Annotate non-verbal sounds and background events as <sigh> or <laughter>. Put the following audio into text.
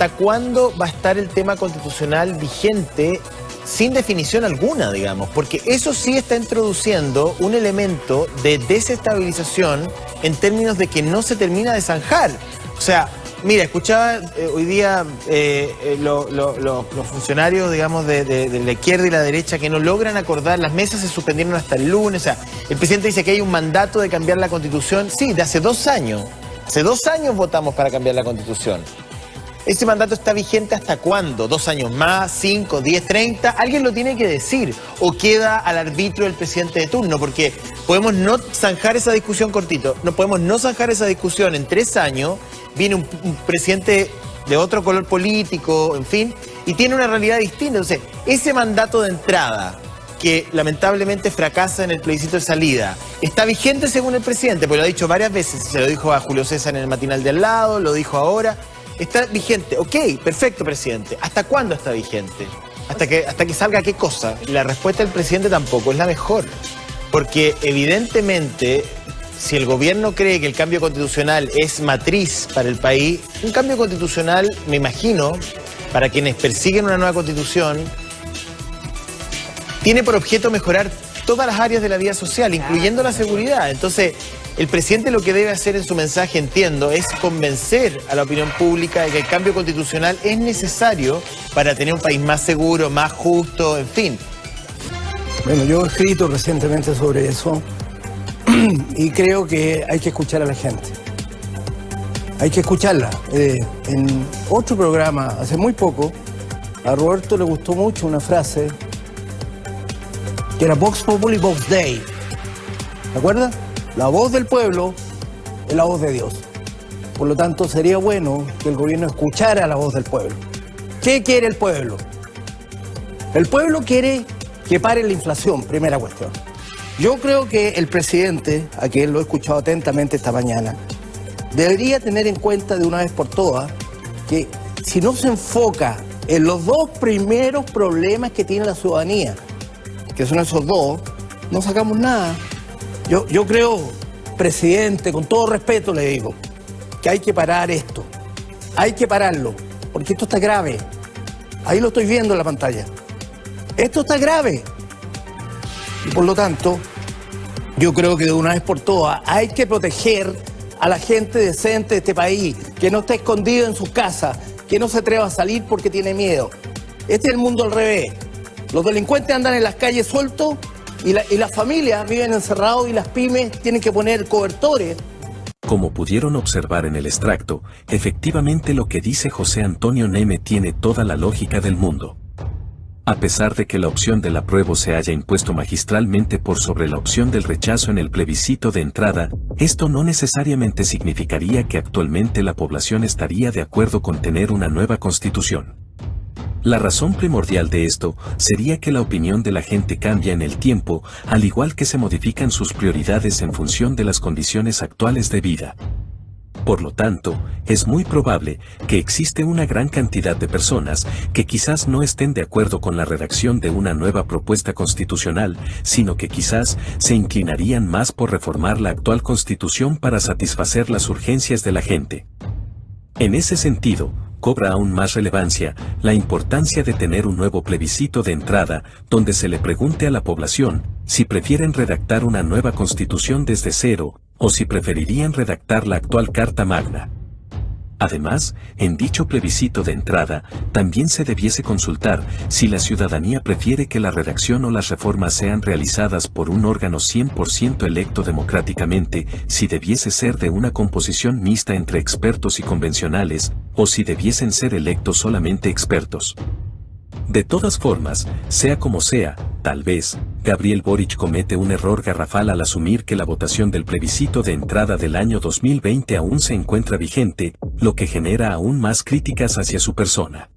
¿hasta cuándo va a estar el tema constitucional vigente sin definición alguna, digamos? Porque eso sí está introduciendo un elemento de desestabilización en términos de que no se termina de zanjar. O sea, mira, escuchaba eh, hoy día eh, eh, los funcionarios, digamos, de, de, la izquierda y la derecha que no logran acordar, las mesas se suspendieron hasta el lunes, o sea, el presidente dice que hay un mandato de cambiar la constitución, sí, de hace dos años. Hace dos años votamos para cambiar la constitución. ¿Ese mandato está vigente hasta cuándo? ¿Dos años más? ¿Cinco? ¿Diez? ¿Treinta? Alguien lo tiene que decir. ¿O queda al arbitrio del presidente de turno? Porque podemos no zanjar esa discusión cortito. No podemos no zanjar esa discusión en tres años. Viene un, presidente de otro color político, en fin, y tiene una realidad distinta. Entonces, ese mandato de entrada que lamentablemente fracasa en el plebiscito de salida. Está vigente según el presidente, porque lo ha dicho varias veces, se lo dijo a Julio César en el matinal de al lado, lo dijo ahora. Está vigente. Ok, perfecto, presidente. ¿Hasta cuándo está vigente? Hasta que, hasta que salga qué cosa. La respuesta del presidente tampoco es la mejor. Porque evidentemente, si el gobierno cree que el cambio constitucional es matriz para el país, un cambio constitucional, me imagino, para quienes persiguen una nueva constitución, tiene por objeto mejorar todas las áreas de la vida social, incluyendo la seguridad. Entonces, el presidente lo que debe hacer en su mensaje, entiendo, es convencer a la opinión pública de que el cambio constitucional es necesario para tener un país más seguro, más justo, en fin. Bueno, yo he escrito recientemente sobre eso <clears throat> y creo que hay que escuchar a la gente. Hay que escucharla. Eh, en otro programa, hace muy poco, a Roberto le gustó mucho una frase que era Vox Populi Vox Day. ¿De acuerdo? La voz del pueblo es la voz de Dios. Por lo tanto, sería bueno que el gobierno escuchara la voz del pueblo. ¿Qué quiere el pueblo? El pueblo quiere que pare la inflación, primera cuestión. Yo creo que el presidente, a quien lo he escuchado atentamente esta mañana, debería tener en cuenta de una vez por todas que si no se enfoca en los dos primeros problemas que tiene la ciudadanía, que son esos dos, no sacamos nada. Yo, yo creo, presidente, con todo respeto le digo, que hay que parar esto. Hay que pararlo, porque esto está grave. Ahí lo estoy viendo en la pantalla. Esto está grave. Y por lo tanto, yo creo que de una vez por todas hay que proteger a la gente decente de este país, que no está escondido en su casa, que no se atreva a salir porque tiene miedo. Este es el mundo al revés. Los delincuentes andan en las calles sueltos y, las familias viven encerrados y las pymes tienen que poner cobertores. Como pudieron observar en el extracto, efectivamente lo que dice José Antonio Neme tiene toda la lógica del mundo. A pesar de que la opción del apruebo se haya impuesto magistralmente por sobre la opción del rechazo en el plebiscito de entrada, esto no necesariamente significaría que actualmente la población estaría de acuerdo con tener una nueva constitución. La razón primordial de esto sería que la opinión de la gente cambia en el tiempo, al igual que se modifican sus prioridades en función de las condiciones actuales de vida. Por lo tanto, es muy probable que existe una gran cantidad de personas que quizás no estén de acuerdo con la redacción de una nueva propuesta constitucional, sino que quizás se inclinarían más por reformar la actual constitución para satisfacer las urgencias de la gente. En ese sentido, cobra aún más relevancia la importancia de tener un nuevo plebiscito de entrada donde se le pregunte a la población si prefieren redactar una nueva constitución desde cero o si preferirían redactar la actual Carta Magna. Además, en dicho plebiscito de entrada, también se debiese consultar si la ciudadanía prefiere que la redacción o las reformas sean realizadas por un órgano 100% electo democráticamente, si debiese ser de una composición mixta entre expertos y convencionales, o si debiesen ser electos solamente expertos. De todas formas, sea como sea, tal vez, Gabriel Boric comete un error garrafal al asumir que la votación del plebiscito de entrada del año 2020 aún se encuentra vigente, lo que genera aún más críticas hacia su persona.